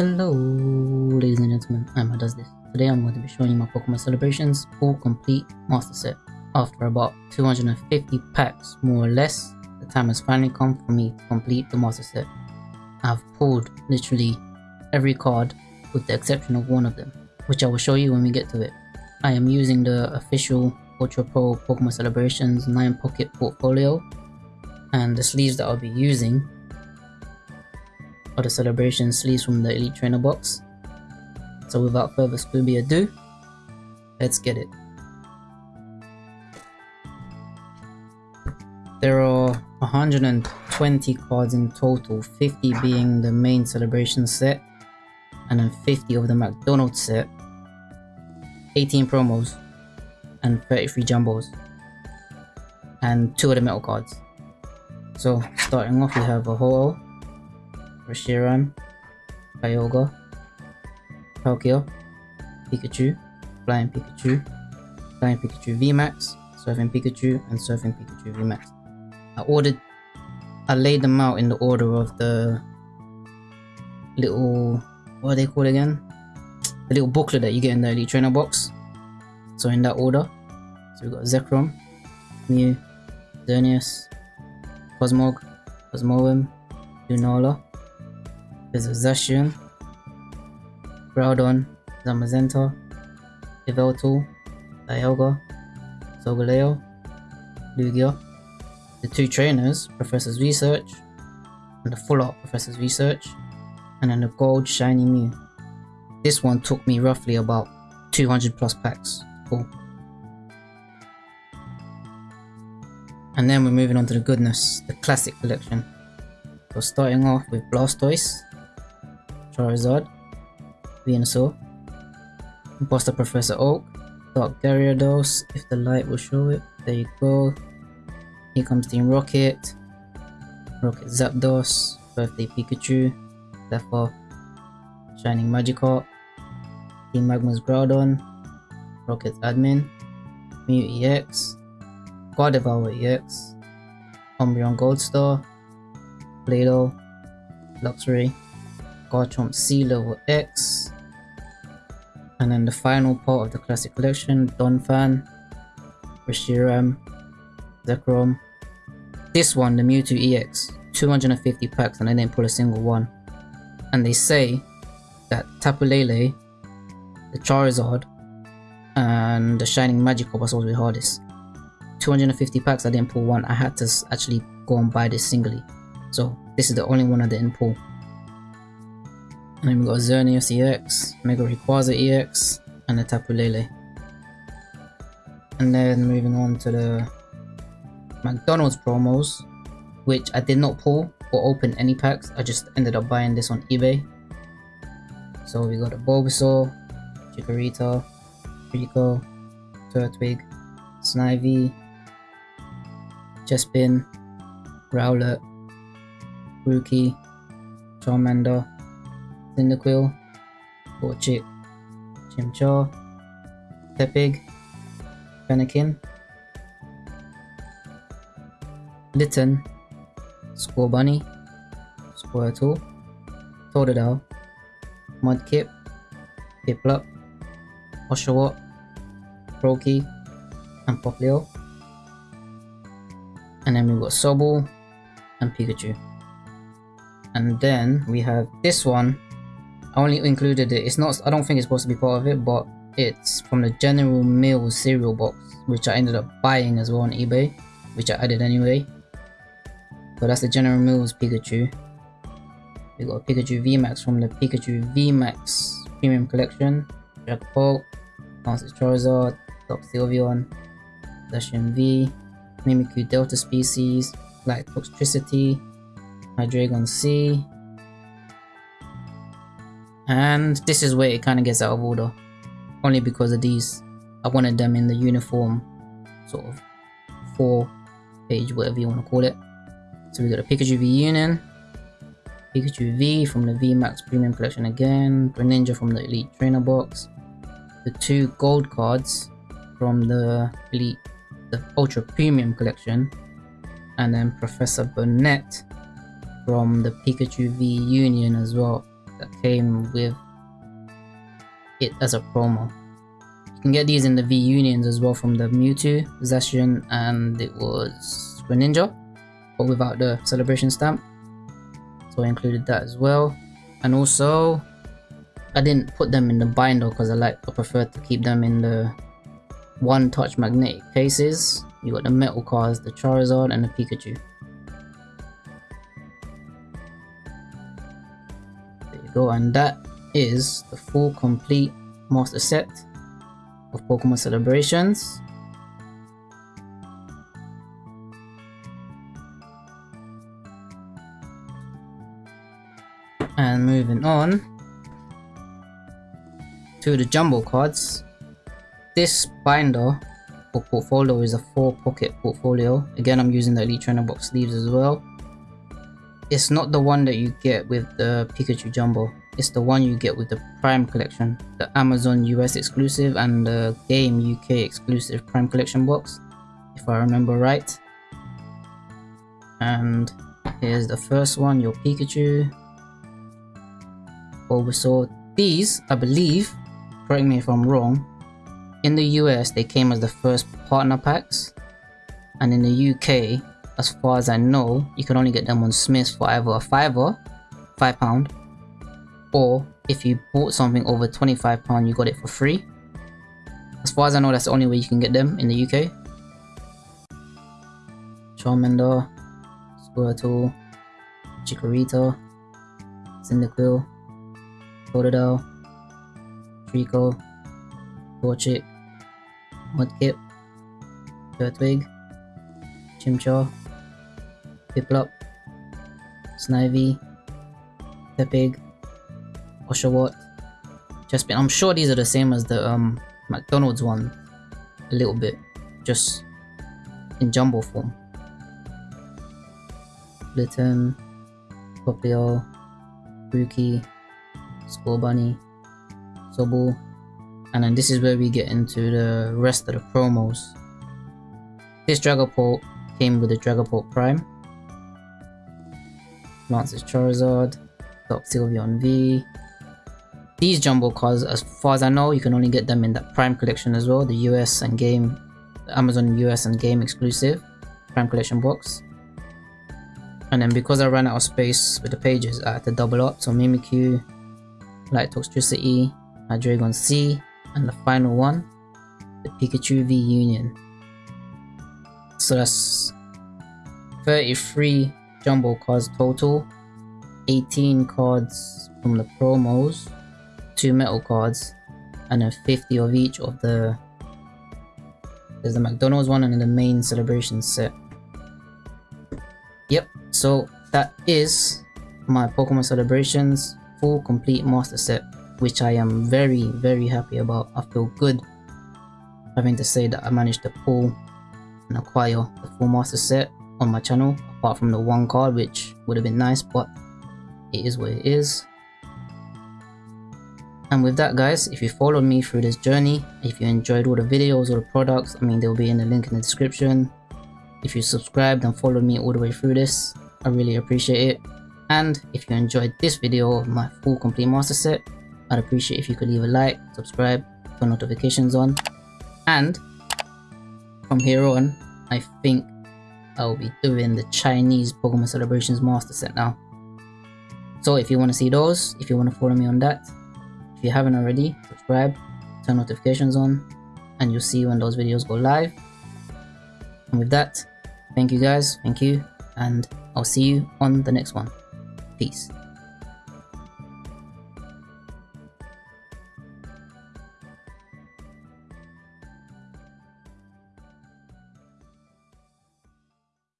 Hello, ladies and gentlemen, I'm does this. Today I'm going to be showing you my Pokemon Celebrations full complete master set. After about 250 packs, more or less, the time has finally come for me to complete the master set. I've pulled literally every card with the exception of one of them, which I will show you when we get to it. I am using the official Ultra Pro Pokemon Celebrations 9 Pocket Portfolio and the sleeves that I'll be using the celebration sleeves from the Elite Trainer box. So without further Scooby ado, let's get it. There are 120 cards in total, 50 being the main celebration set, and then 50 of the McDonald's set, 18 promos, and 33 jumbos, and 2 of the metal cards. So starting off we have a Ho-Oh, Reshiram, Kyogre, Palkia, Pikachu, Flying Pikachu, Flying Pikachu VMAX, Surfing Pikachu, and Surfing Pikachu VMAX. I ordered, I laid them out in the order of the little, what are they called again? The little booklet that you get in the Elite Trainer box. So in that order. So we've got Zekrom, Mew, Xerneas, Cosmog, Cosmoem, Lunala, there's Zacian, Groudon, Zamazenta, Yveltal, Dialga, Solgaleo, Lugia, the two trainers, Professor's Research, and the full art Professor's Research, and then the gold shiny Mew. This one took me roughly about 200 plus packs. Cool. And then we're moving on to the goodness, the classic collection. So starting off with Blastoise, Charizard, Venusaur, Imposter Professor Oak, Dark Gyarados, if the light will show it, there you go. Here comes Team Rocket, Rocket Zapdos, Birthday Pikachu, Zephyr, Shining Magikarp, Team Magma's Groudon, Rocket Admin, Mew EX, EX, Umbreon Goldstar, Play-Doh, Luxray, Garchomp C level X. And then the final part of the classic collection, Donphan, Reshiram, Zekrom. This one, the Mewtwo EX, 250 packs and I didn't pull a single one. And they say that Tapu Lele, the Charizard, and the Shining Magikarp was always the hardest. 250 packs, I didn't pull one. I had to actually go and buy this singly. So this is the only one I didn't pull. And then we've got Xerneas EX, Mega Rayquaza EX, and the Tapu Lele. And then moving on to the McDonald's promos, which I did not pull or open any packs, I just ended up buying this on eBay. So we got a Bulbasaur, Chikorita, Treecko, Turtwig, Snivy, Chespin, Rowlet, Grookey, Charmander, Cyndaquil, Torchic, Chimchar, Tepig, Fennekin, Litten, Scorbunny, Squirtle, Totodile, Mudkip, Piplup, Oshawott, Froakie, and Popplio. And then we've got Sobble and Pikachu. And then we have this one. I only included it. It's not. I don't think it's supposed to be part of it, but it's from the General Mills cereal box, which I ended up buying as well on eBay, which I added anyway. So that's the General Mills Pikachu. We got Pikachu VMAX from the Pikachu VMAX Premium Collection. Jack Polk, Lance's Charizard, Dark Sylveon, Zacian V, Mimikyu Delta Species, Light Toxtricity, Hydreigon C. And this is where it kind of gets out of order. Only because of these. I wanted them in the uniform sort of four page, whatever you want to call it. So we got a Pikachu V Union, Pikachu V from the VMAX Premium Collection again, Greninja from the Elite Trainer Box, the two gold cards from the Elite, the Ultra Premium Collection, and then Professor Burnett from the Pikachu V Union as well. That came with it as a promo. You can get these in the V Unions as well from the Mewtwo, Zacian, and it was Greninja, but without the celebration stamp. So I included that as well. And also, I didn't put them in the binder because I like I prefer to keep them in the one touch magnetic cases. You got the metal cards, the Charizard, and the Pikachu. Go, and that is the full complete master set of Pokemon Celebrations. And moving on to the jumbo cards. This binder or portfolio is a 4 pocket portfolio. Again, I'm using the Elite Trainer box sleeves as well. It's not the one that you get with the Pikachu Jumbo. It's the one you get with the Prime Collection, the Amazon US exclusive and the Game UK exclusive Prime Collection box, if I remember right. And here's the first one, your Pikachu, Bulbasaur. These, I believe, correct me if I'm wrong, in the US they came as the first partner packs, and in the UK, as far as I know, you can only get them on Smiths for either a fiver, five pound, or if you bought something over 25 pound, you got it for free. As far as I know, that's the only way you can get them in the UK. Charmander, Squirtle, Chikorita, Cyndaquil, Totodile, Treecko, Torchic, Mudkip, Turtwig, Chimchar, Piplup, Snivy, Tepig, Oshawott, Chespin. I'm sure these are the same as the um, McDonald's one, a little bit, just in jumbo form. Litten, Popplio, Grookey, Scorbunny, Sobble, and then this is where we get into the rest of the promos. This Dragapult came with the Dragapult Prime. Lance's Charizard, Sylveon V. These jumbo cards, as far as I know, you can only get them in that Prime collection as well, the US and game, Amazon US and game exclusive Prime collection box. And then because I ran out of space with the pages, I had to double up. So Mimikyu, Light Toxtricity, Hydreigon C, and the final one, the Pikachu V Union. So that's 33 jumbo cards total, 18 cards from the promos, 2 metal cards, and then 50 of each of the there's the McDonald's one and then the main celebration set. Yep, so that is my Pokemon Celebrations full complete master set which I am very, very happy about. I feel good having to say that I managed to pull and acquire the full master set on my channel, apart from the one card, which would have been nice, but it is what it is. And with that guys, if you followed me through this journey, if you enjoyed all the videos or the products, I mean they'll be in the link in the description. If you subscribed and followed me all the way through this, I really appreciate it. And if you enjoyed this video of my full complete master set, I'd appreciate if you could leave a like, subscribe, turn notifications on, and from here on, I think I'll be doing the Chinese Pokemon Celebrations Master Set now. So if you want to see those, if you want to follow me on that, if you haven't already, subscribe, turn notifications on, and you'll see when those videos go live. And with that, thank you guys, thank you, and I'll see you on the next one. Peace.